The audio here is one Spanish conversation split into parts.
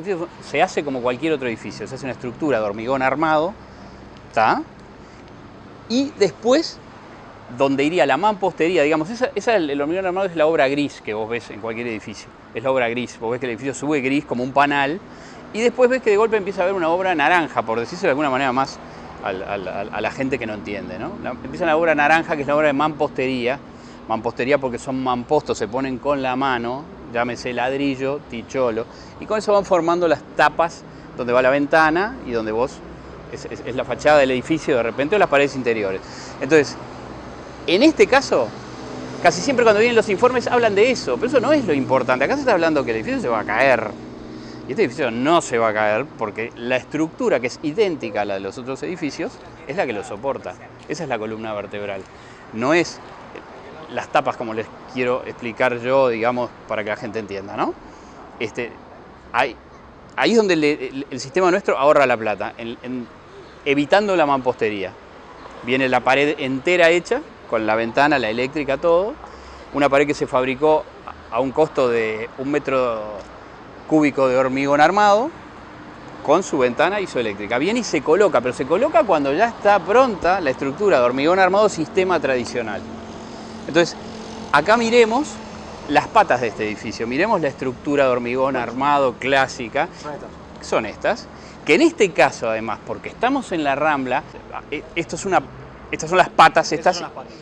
edificio se hace como cualquier otro edificio, se hace una estructura de hormigón armado, ¿está? Y después, donde iría la mampostería, digamos, esa, el, hormigón armado es la obra gris que vos ves en cualquier edificio, es la obra gris, vos ves que el edificio sube gris como un panal, y después ves que de golpe empieza a haber una obra naranja, por decirse de alguna manera más a la gente que no entiende, ¿no? Empieza la obra naranja, que es la obra de mampostería, mampostería porque son mampostos, se ponen con la mano, llámese ladrillo, ticholo, y con eso van formando las tapas donde va la ventana y donde vos, es, la fachada del edificio de repente o las paredes interiores. Entonces, en este caso, casi siempre cuando vienen los informes hablan de eso, pero eso no es lo importante. Acá se está hablando que el edificio se va a caer. Y este edificio no se va a caer porque la estructura que es idéntica a la de los otros edificios es la que lo soporta. Esa es la columna vertebral. No es las tapas como les quiero explicar yo, digamos, para que la gente entienda, ¿no? Este, hay, ahí es donde el, sistema nuestro ahorra la plata, evitando la mampostería. Viene la pared entera hecha, con la ventana, la eléctrica, todo. Una pared que se fabricó a un costo de un metro cúbico de hormigón armado, con su ventana y su eléctrica. Viene y se coloca, pero se coloca cuando ya está pronta la estructura de hormigón armado sistema tradicional. Entonces, acá miremos las patas de este edificio, miremos la estructura de hormigón armado clásica, Son estas. son estas, que en este caso además, porque estamos en la Rambla, eh, esto es una, estas son las patas, Estas estas, son las patas.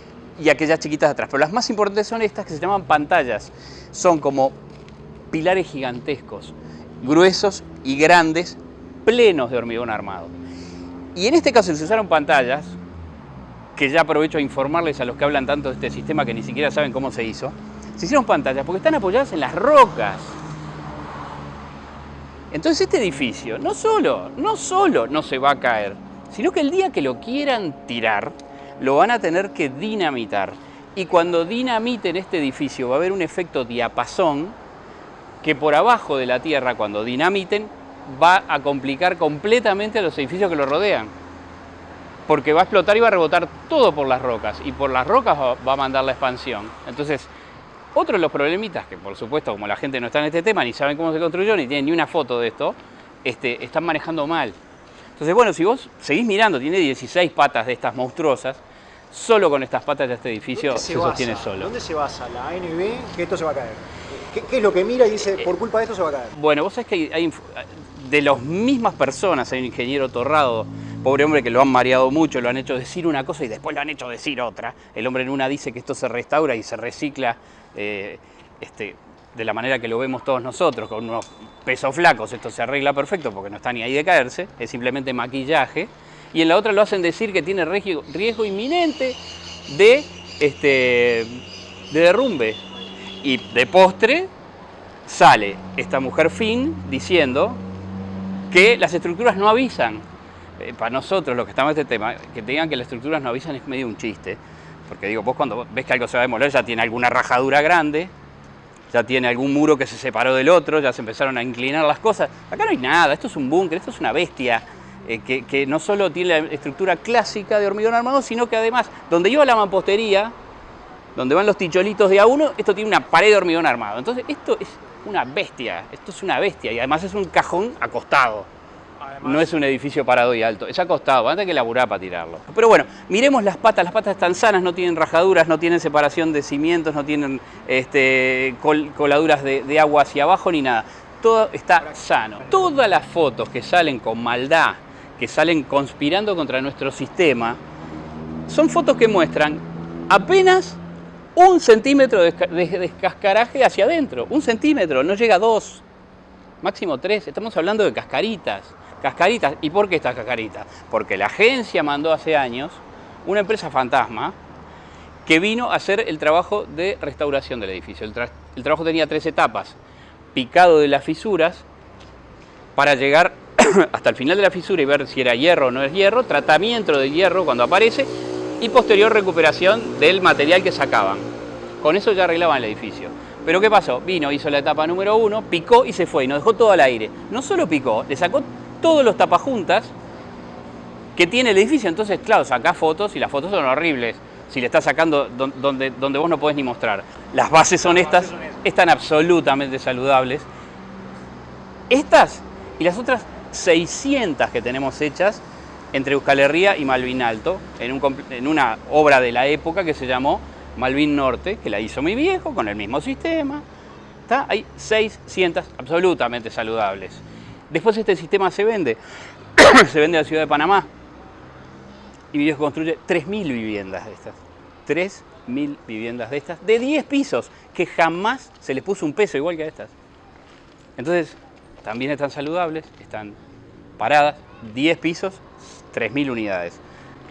y aquellas chiquitas de atrás. Pero las más importantes son estas que se llaman pantallas. Son como pilares gigantescos, gruesos y grandes, plenos de hormigón armado. Y en este caso se usaron pantallas, que ya aprovecho a informarles a los que hablan tanto de este sistema que ni siquiera saben cómo se hizo. Se hicieron pantallas porque están apoyadas en las rocas. Entonces este edificio no solo, no solo no se va a caer, sino que el día que lo quieran tirar, lo van a tener que dinamitar. Y cuando dinamiten este edificio va a haber un efecto diapasón que por abajo de la tierra, cuando dinamiten, va a complicar completamente a los edificios que lo rodean. Porque va a explotar y va a rebotar todo por las rocas. Y por las rocas va- a mandar la expansión. Entonces, otro de los problemitas, que por supuesto, como la gente no está en este tema, ni saben cómo se construyó, ni tienen ni una foto de esto, este, están manejando mal. Entonces, bueno, si vos seguís mirando, tiene 16 patas de estas monstruosas, solo con estas patas de este edificio ¿Dónde se, sostiene solo. ¿Dónde se basa la ANB que esto se va a caer? ¿Qué, qué es lo que mira y dice, por culpa de esto se va a caer? Bueno, vos sabés que hay, hay de las mismas personas, hay un ingeniero Torrado, pobre hombre que lo han mareado mucho, lo han hecho decir una cosa y después lo han hecho decir otra. El hombre en una dice que esto se restaura y se recicla eh, este, de la manera que lo vemos todos nosotros, con unos pesos flacos, esto se arregla perfecto porque no está ni ahí de caerse, es simplemente maquillaje. Y en la otra lo hacen decir que tiene riesgo, riesgo inminente de, este, de derrumbe. Y de postre sale esta mujer Finn diciendo que las estructuras no avisan. Eh, para nosotros, los que estamos en este tema, que te digan que las estructuras no avisan es medio un chiste. Porque digo, vos cuando ves que algo se va a demoler ya tiene alguna rajadura grande, ya tiene algún muro que se separó del otro, ya se empezaron a inclinar las cosas. Acá no hay nada, esto es un búnker, esto es una bestia. eh, que, no solo tiene la estructura clásica de hormigón armado, sino que además, donde iba la mampostería, donde van los ticholitos de A1, esto tiene una pared de hormigón armado. Entonces, esto es una bestia, esto es una bestia, y además es un cajón acostado. No es un edificio parado y alto, es acostado, antes que laburar para tirarlo. Pero bueno, miremos las patas, las patas están sanas, no tienen rajaduras, no tienen separación de cimientos, no tienen este, col- coladuras de, de agua hacia abajo ni nada. Todo está sano. Todas las fotos que salen con maldad, que salen conspirando contra nuestro sistema, son fotos que muestran apenas un centímetro de descascaraje hacia adentro. Un centímetro, no llega a dos, máximo tres. Estamos hablando de cascaritas. Cascaritas. ¿Y por qué estas cascaritas? Porque la agencia mandó hace años una empresa fantasma que vino a hacer el trabajo de restauración del edificio. El, tra- el trabajo tenía tres etapas. Picado de las fisuras para llegar hasta el final de la fisura y ver si era hierro o no es hierro, tratamiento de hierro cuando aparece y posterior recuperación del material que sacaban. Con eso ya arreglaban el edificio. Pero ¿qué pasó? Vino, hizo la etapa número uno, picó y se fue y nos dejó todo al aire. No solo picó, le sacó todos los tapajuntas que tiene el edificio. Entonces, claro, sacás fotos y las fotos son horribles. Si le estás sacando don- donde, donde vos no podés ni mostrar. Las bases son Las estas, bases son estas. están absolutamente saludables. Estas y las otras 600 que tenemos hechas entre Euskal Herria y Malvin Alto, en, en una obra de la época que se llamó Malvin Norte, que la hizo mi viejo con el mismo sistema. ¿Está? Hay 600 absolutamente saludables. Después este sistema se vende, se vende a la ciudad de Panamá y viejo construye 3.000 viviendas de estas. 3.000 viviendas de estas, de 10 pisos, que jamás se les puso un peso igual que a estas. Entonces, también están saludables, están paradas, 10 pisos, 3.000 unidades.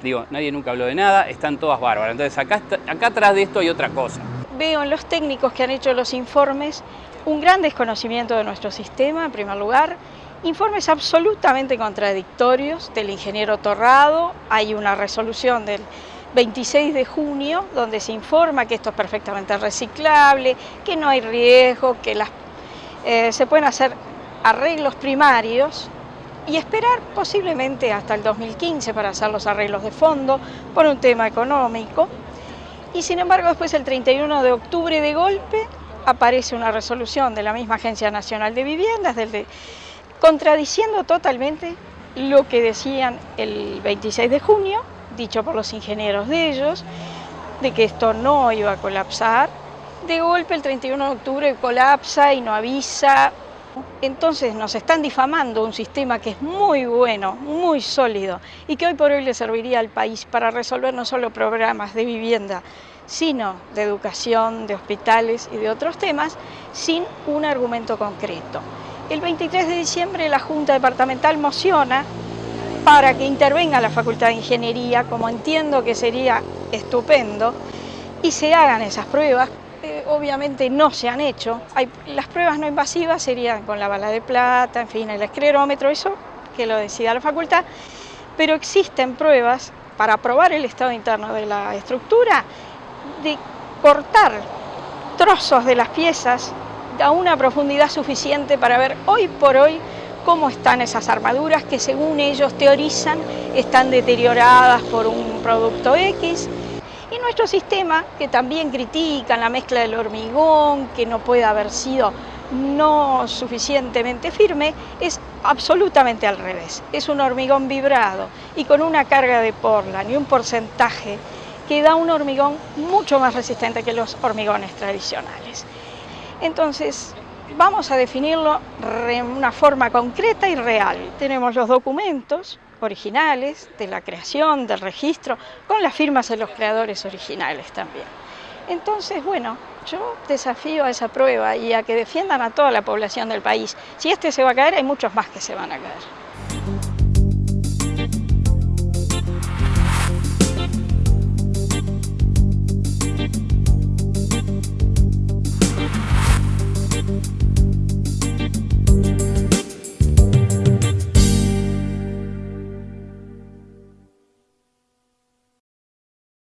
Digo, nadie nunca habló de nada, están todas bárbaras. Entonces, acá, acá atrás de esto hay otra cosa. Veo en los técnicos que han hecho los informes un gran desconocimiento de nuestro sistema, en primer lugar, informes absolutamente contradictorios del ingeniero Torrado, hay una resolución del 26 de junio donde se informa que esto es perfectamente reciclable, que no hay riesgo, que eh, se pueden hacer arreglos primarios y esperar posiblemente hasta el 2015 para hacer los arreglos de fondo por un tema económico. Y sin embargo después el 31 de octubre de golpe aparece una resolución de la misma Agencia Nacional de Viviendas, del contradiciendo totalmente lo que decían el 26 de junio, dicho por los ingenieros de ellos, de que esto no iba a colapsar. De golpe el 31 de octubre colapsa y no avisa, entonces nos están difamando un sistema que es muy bueno, muy sólido y que hoy por hoy le serviría al país para resolver no solo programas de vivienda, sino de educación, de hospitales y de otros temas, sin un argumento concreto. El 23 de diciembre la Junta Departamental mociona para que intervenga la Facultad de Ingeniería, como entiendo que sería estupendo, y se hagan esas pruebas obviamente no se han hecho. Hay, las pruebas no invasivas serían con la bala de plata, en fin, el esclerómetro, eso que lo decida la facultad, pero existen pruebas para probar el estado interno de la estructura, de cortar trozos de las piezas a una profundidad suficiente para ver hoy por hoy cómo están esas armaduras que según ellos teorizan están deterioradas por un producto X, y nuestro sistema, que también critican la mezcla del hormigón, que no puede haber sido no suficientemente firme, es absolutamente al revés. Es un hormigón vibrado y con una carga de porlan y un porcentaje que da un hormigón mucho más resistente que los hormigones tradicionales. Entonces, vamos a definirlo de una forma concreta y real. Tenemos los documentos, originales, de la creación, del registro, con las firmas de los creadores originales también. Entonces, bueno, yo desafío a esa prueba y a que defiendan a toda la población del país. Si este se va a caer, hay muchos más que se van a caer.